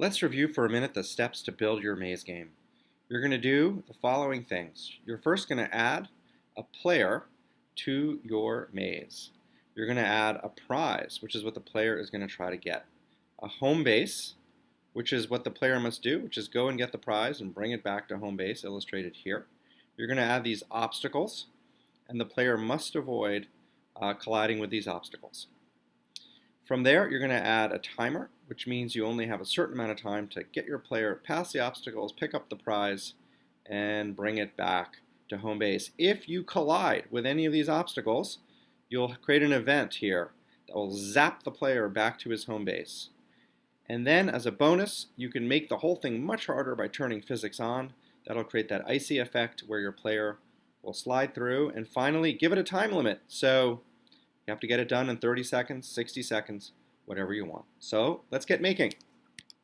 Let's review for a minute the steps to build your maze game. You're going to do the following things. You're first going to add a player to your maze. You're going to add a prize, which is what the player is going to try to get. A home base, which is what the player must do, which is go and get the prize and bring it back to home base, illustrated here. You're going to add these obstacles, and the player must avoid uh, colliding with these obstacles. From there, you're going to add a timer, which means you only have a certain amount of time to get your player past the obstacles, pick up the prize, and bring it back to home base. If you collide with any of these obstacles, you'll create an event here that will zap the player back to his home base. And then as a bonus, you can make the whole thing much harder by turning physics on. That'll create that icy effect where your player will slide through. And finally, give it a time limit. So you have to get it done in 30 seconds, 60 seconds, whatever you want. So let's get making.